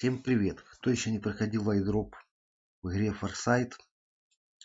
Всем привет! Кто еще не проходил айдроп в игре Farsight,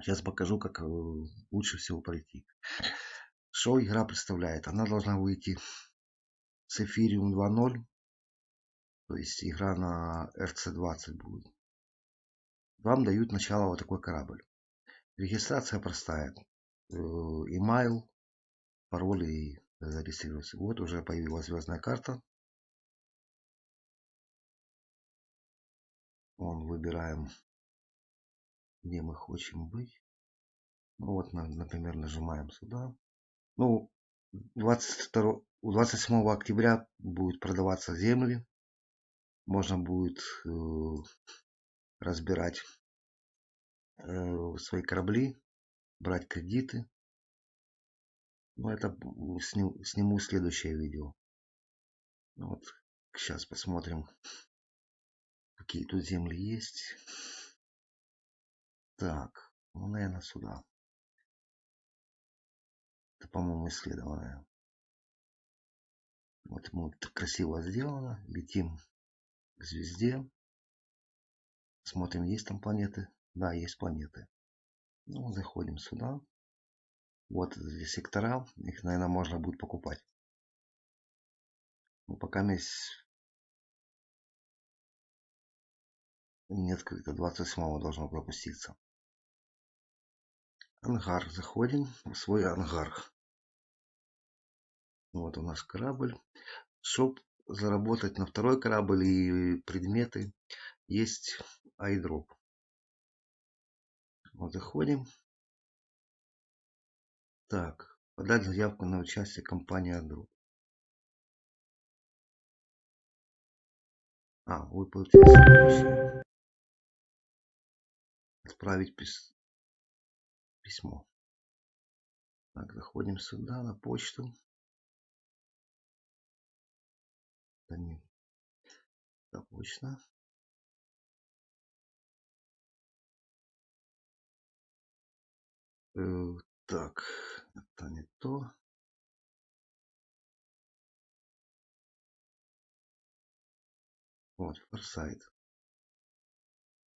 сейчас покажу, как э, лучше всего пройти. Что игра представляет? Она должна выйти с Ethereum 2.0, то есть игра на RC20 будет. Вам дают начало вот такой корабль. Регистрация простая. Email, пароль и зарегистрироваться. Вот уже появилась звездная карта. Вон выбираем, где мы хотим быть. Ну вот, например, нажимаем сюда. Ну, 22, 27 октября будет продаваться земли. Можно будет э, разбирать э, свои корабли, брать кредиты. Но это сниму, сниму следующее видео. Вот, сейчас посмотрим какие тут земли есть. Так, ну, наверное, сюда. Это, по-моему, исследованное. Вот мы красиво сделано. Летим к звезде. Смотрим, есть там планеты. Да, есть планеты. Ну, заходим сюда. Вот здесь сектора. Их, наверное, можно будет покупать. Ну, пока есть не открыто. 27 должно пропуститься. Ангар. Заходим в свой ангар. Вот у нас корабль. Чтобы заработать на второй корабль и предметы, есть айдроп. Вот заходим. Так, подать заявку на участие компании Айдроп. А, следующее отправить пис... письмо. Так, заходим сюда на почту. Да не, да, почта. Так, это не то. Вот, форсайт.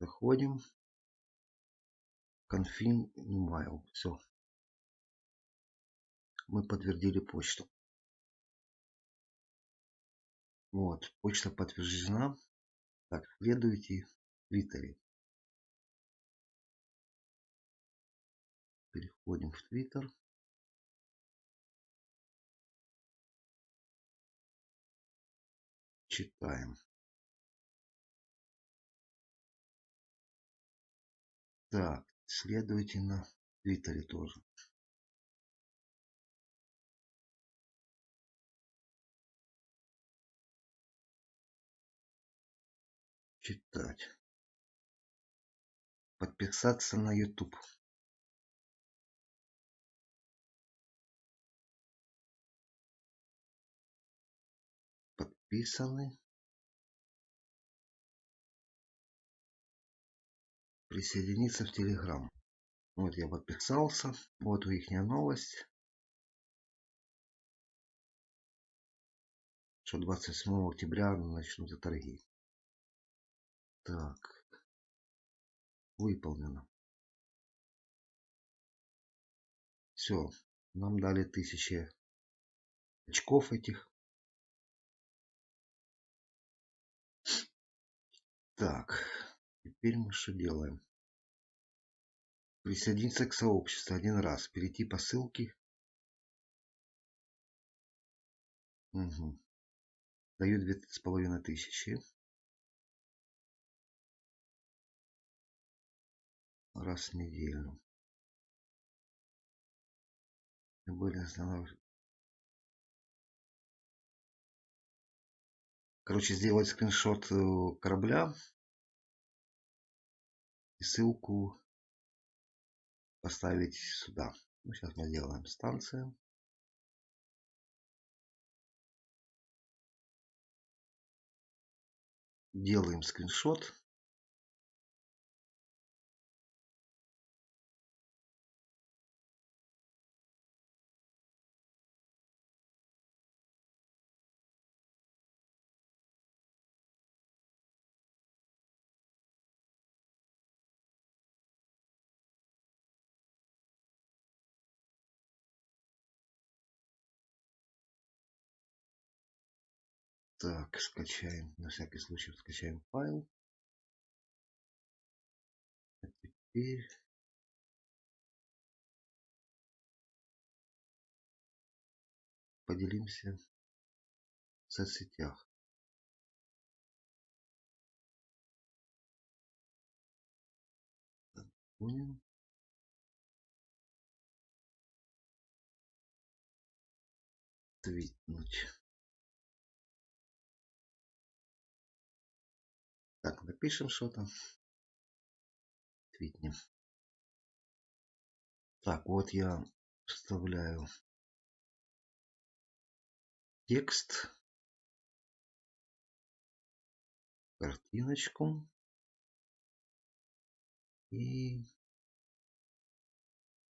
Заходим confirm email. Все. Мы подтвердили почту. Вот, почта подтверждена. Так, следуйте в Твиттере. Переходим в Твиттер. Читаем. Так, Следуйте на Твиттере тоже. Читать. Подписаться на YouTube. Подписаны. присоединиться в Телеграм. Вот я подписался. Вот у их новость. Что 27 октября начнутся торги. Так. Выполнено. Все. Нам дали тысячи очков этих. Так. Теперь мы что делаем? Присоединиться к сообществу один раз. Перейти по ссылке. Угу. Даю две с половиной тысячи. Раз в неделю. Были останавливать. Короче, сделать скриншот э, корабля ссылку поставить сюда. Ну, сейчас мы сделаем станцию. Делаем скриншот. Так, скачаем. На всякий случай скачаем файл. А теперь поделимся в соцсетях. Понял. Твитнуть. Напишем что-то. Твитнем. Так, вот я вставляю текст, картиночку и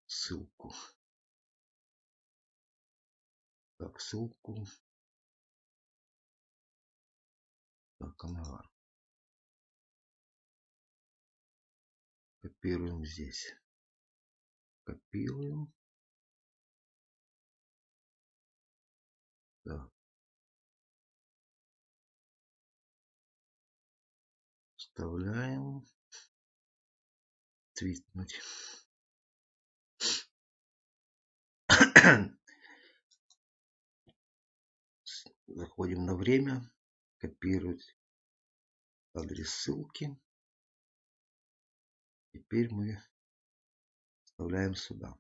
ссылку. Так, ссылку. Так, ангар. Копируем здесь. Копируем. Так. Вставляем. Твитнуть. Заходим на время. Копировать адрес ссылки. Теперь мы вставляем сюда.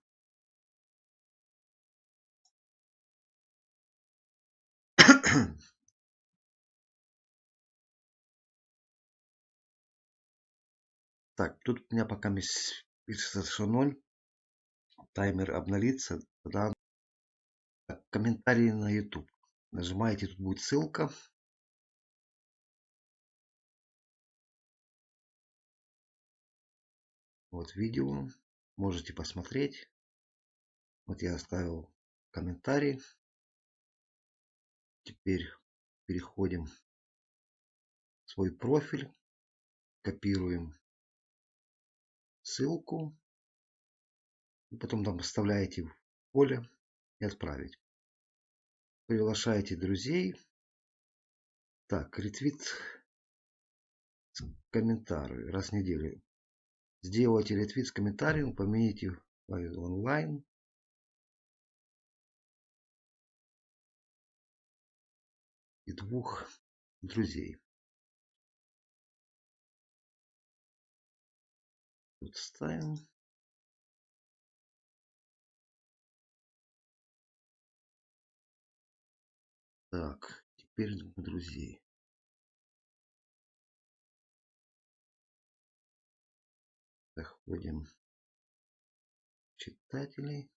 Так, тут у меня пока пишется, что 0. Таймер обновится. Тогда комментарии на YouTube. Нажимаете, тут будет ссылка. Вот видео. Можете посмотреть. Вот я оставил комментарий. Теперь переходим в свой профиль. Копируем ссылку. И потом там вставляете в поле и отправить. Приглашаете друзей. Так, ретвит с комментарию раз в неделю. Сделайте ретвит с комментарием, файл онлайн. И двух друзей. Тут ставим. Так, теперь двух друзей. В читателей.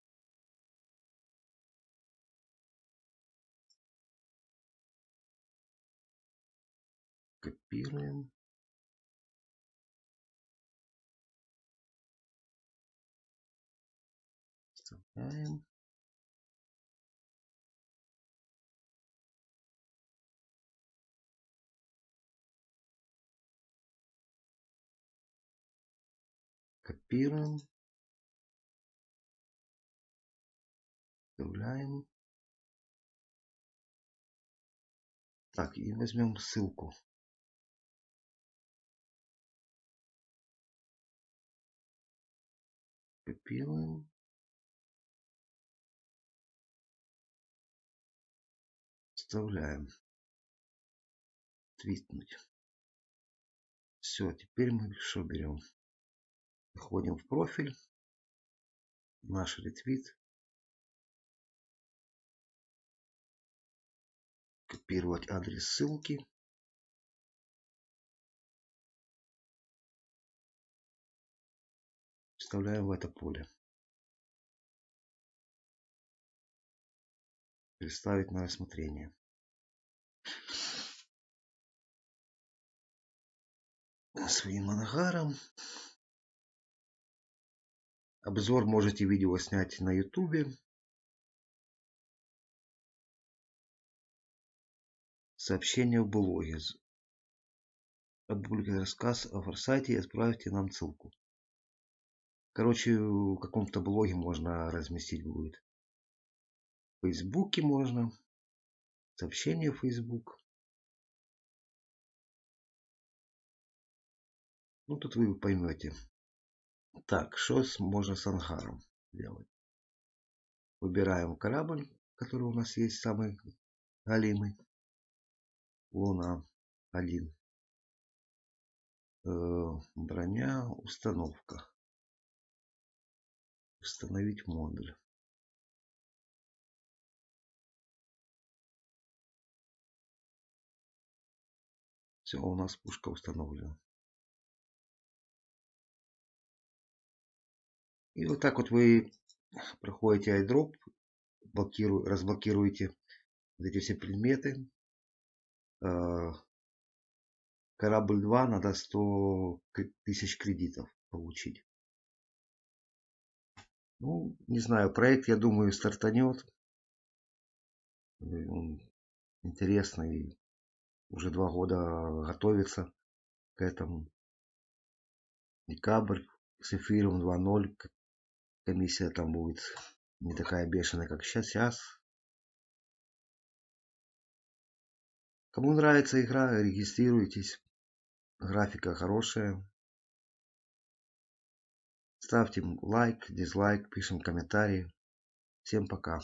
Копируем. Вставляем. Копируем. Вставляем. Так, и возьмем ссылку. Копируем. Вставляем. Твитнуть. Все, теперь мы что берем? Заходим в профиль. Наш ретвит. Копировать адрес ссылки. Вставляем в это поле. Представить на рассмотрение. Своим ангаром. Обзор можете видео снять на YouTube, Сообщение в блоге. Опубликовать рассказ о форсайте и отправьте нам ссылку. Короче, в каком-то блоге можно разместить будет. В Фейсбуке можно. Сообщение в Фейсбук. Ну, тут вы поймете. Так, что можно с ангаром делать? Выбираем корабль, который у нас есть, самый галимый. Луна 1. Э, броня, установка. Установить модуль. Все, у нас пушка установлена. И вот так вот вы проходите айдроп, блокиру, разблокируете вот эти все предметы. А, корабль 2 надо 100 тысяч кредитов получить. Ну, не знаю, проект, я думаю, стартанет. Интересный. Уже два года готовится к этому. Декабрь с эфиром 2.0. Комиссия там будет не такая бешеная, как сейчас. сейчас. Кому нравится игра, регистрируйтесь. Графика хорошая. Ставьте лайк, дизлайк, пишем комментарии. Всем пока.